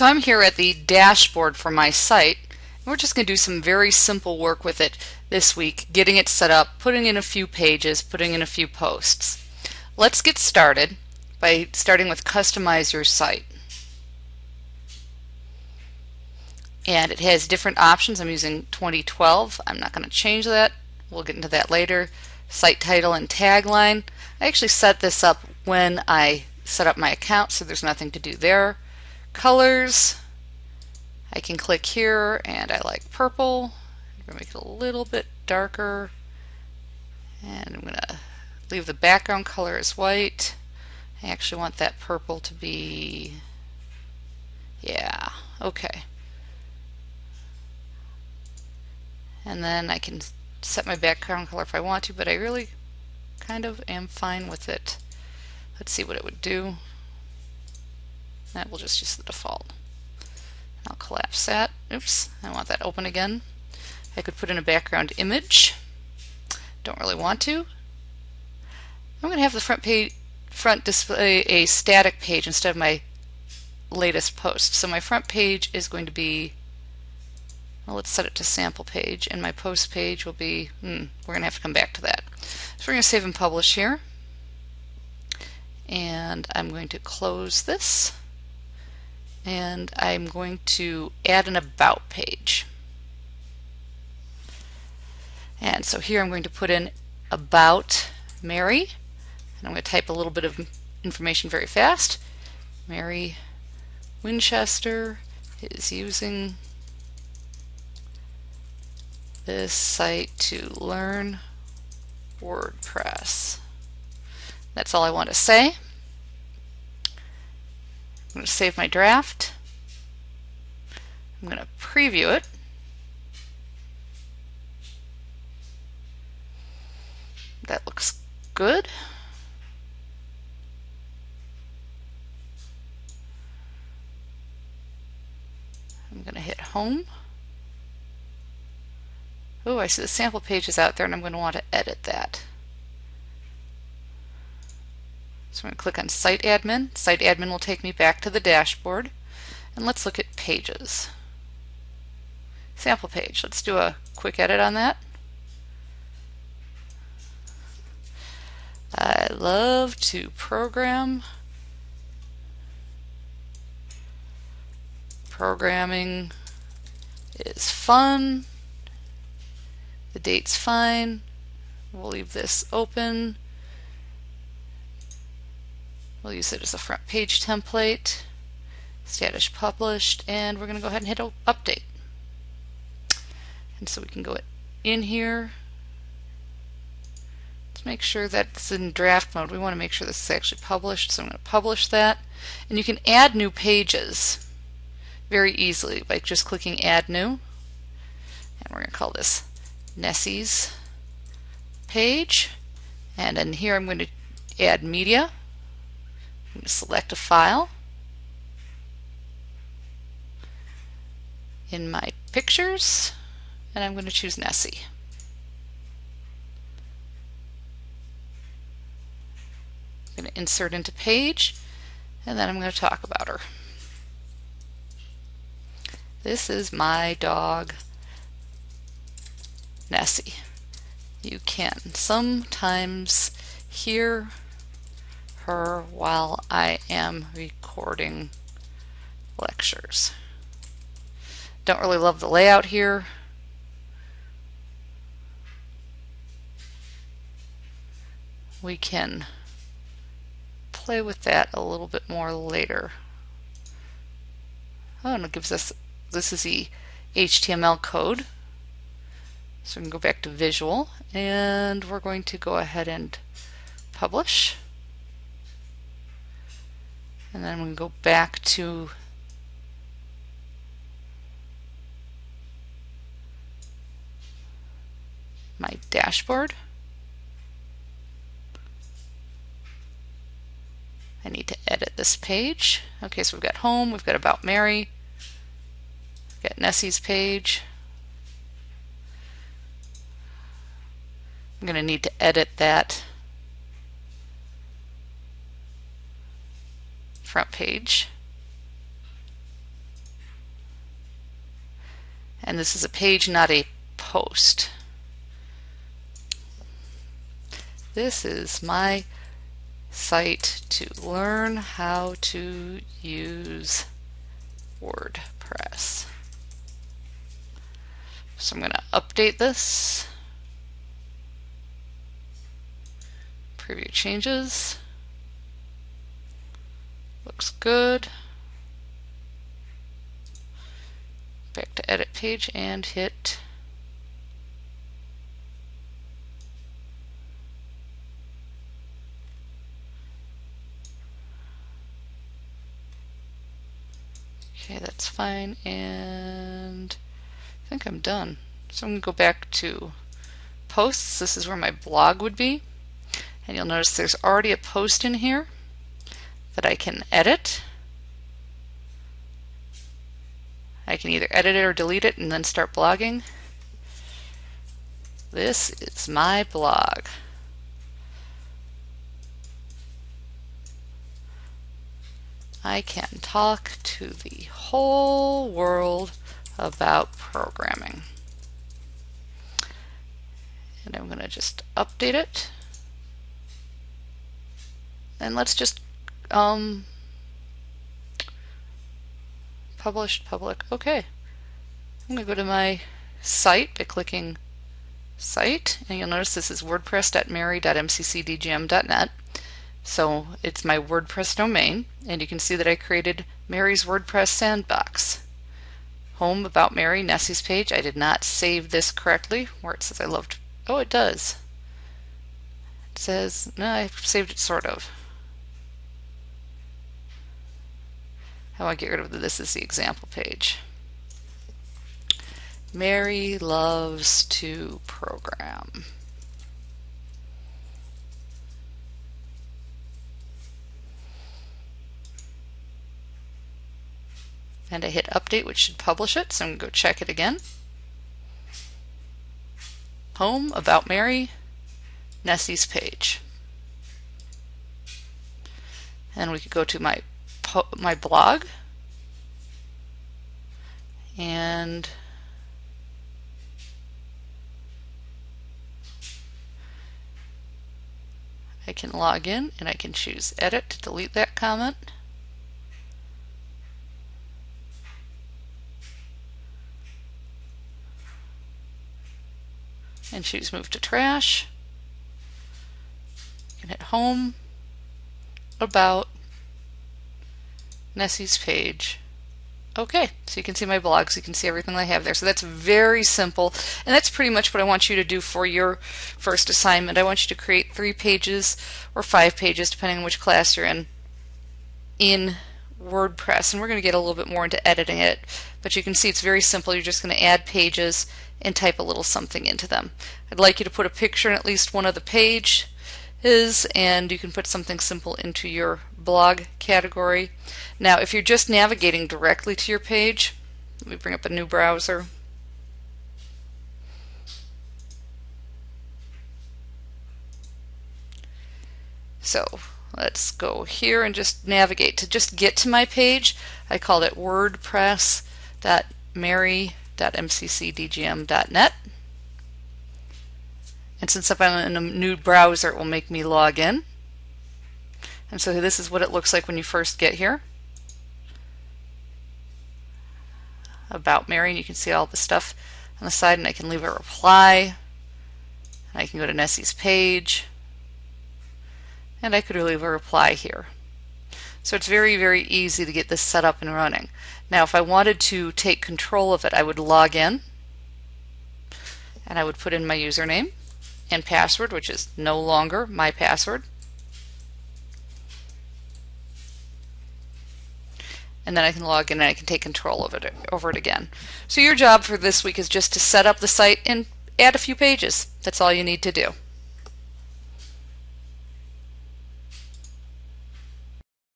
So I'm here at the dashboard for my site. And we're just going to do some very simple work with it this week, getting it set up, putting in a few pages, putting in a few posts. Let's get started by starting with customize your site. And it has different options. I'm using 2012. I'm not going to change that. We'll get into that later. Site title and tagline. I actually set this up when I set up my account, so there's nothing to do there. Colors. I can click here and I like purple. I'm going to make it a little bit darker. And I'm going to leave the background color as white. I actually want that purple to be, yeah, okay. And then I can set my background color if I want to, but I really kind of am fine with it. Let's see what it would do. That will just use the default. I'll collapse that. Oops, I want that open again. I could put in a background image. Don't really want to. I'm going to have the front page front display a static page instead of my latest post. So my front page is going to be well, let's set it to sample page and my post page will be hmm, we're going to have to come back to that. So we're going to save and publish here and I'm going to close this and I'm going to add an about page. And so here I'm going to put in about Mary and I'm going to type a little bit of information very fast. Mary Winchester is using this site to learn WordPress. That's all I want to say. I'm going to save my draft. I'm going to preview it. That looks good. I'm going to hit home. Oh, I see the sample page is out there and I'm going to want to edit that. So I'm going to click on Site Admin. Site Admin will take me back to the dashboard. And let's look at pages. Sample page. Let's do a quick edit on that. I love to program. Programming is fun. The date's fine. We'll leave this open. We'll use it as a front page template. Status published, and we're going to go ahead and hit update. And so we can go in here. Let's make sure that it's in draft mode. We want to make sure this is actually published, so I'm going to publish that. And you can add new pages very easily by just clicking Add New. And we're going to call this Nessie's page. And in here I'm going to add media. Going to select a file. In my pictures, and I'm going to choose Nessie. I'm going to insert into page, and then I'm going to talk about her. This is my dog, Nessie. You can sometimes hear while I am recording lectures. Don't really love the layout here. We can play with that a little bit more later. Oh, and it gives us, this is the HTML code. So we can go back to visual and we're going to go ahead and publish. And then we go back to my dashboard. I need to edit this page. Okay, so we've got home, we've got about Mary, we've got Nessie's page. I'm going to need to edit that front page. And this is a page, not a post. This is my site to learn how to use WordPress. So I'm going to update this. Preview changes. Looks good. Back to edit page and hit Okay, that's fine. And I think I'm done. So I'm going to go back to posts. This is where my blog would be. And you'll notice there's already a post in here that I can edit. I can either edit it or delete it and then start blogging. This is my blog. I can talk to the whole world about programming. And I'm going to just update it. And let's just um, published public. Okay. I'm going to go to my site by clicking site and you'll notice this is wordpress.mary.mccdgm.net so it's my WordPress domain, and you can see that I created Mary's WordPress sandbox. Home about Mary, Nessie's page. I did not save this correctly, where it says I loved. Oh, it does. It says, no, I saved it sort of. I get rid of this is the example page. Mary loves to program. and I hit update which should publish it so I'm going to go check it again. Home, About Mary, Nessie's page. And we could go to my my blog and I can log in and I can choose edit to delete that comment. and choose move to trash. and hit home, about, Nessie's page. Okay, so you can see my blogs, you can see everything I have there. So that's very simple, and that's pretty much what I want you to do for your first assignment. I want you to create three pages or five pages, depending on which class you're in, in WordPress. And we're going to get a little bit more into editing it, but you can see it's very simple. You're just going to add pages and type a little something into them. I'd like you to put a picture in at least one of the pages and you can put something simple into your blog category. Now if you're just navigating directly to your page, let me bring up a new browser. So let's go here and just navigate to just get to my page. I called it wordpress.mary www.mccdgm.net. And since I'm in a new browser, it will make me log in. And so this is what it looks like when you first get here. About Mary, and you can see all the stuff on the side, and I can leave a reply. I can go to Nessie's page, and I could leave a reply here. So it's very, very easy to get this set up and running. Now, if I wanted to take control of it, I would log in and I would put in my username and password, which is no longer my password. And then I can log in and I can take control of it over it again. So your job for this week is just to set up the site and add a few pages. That's all you need to do.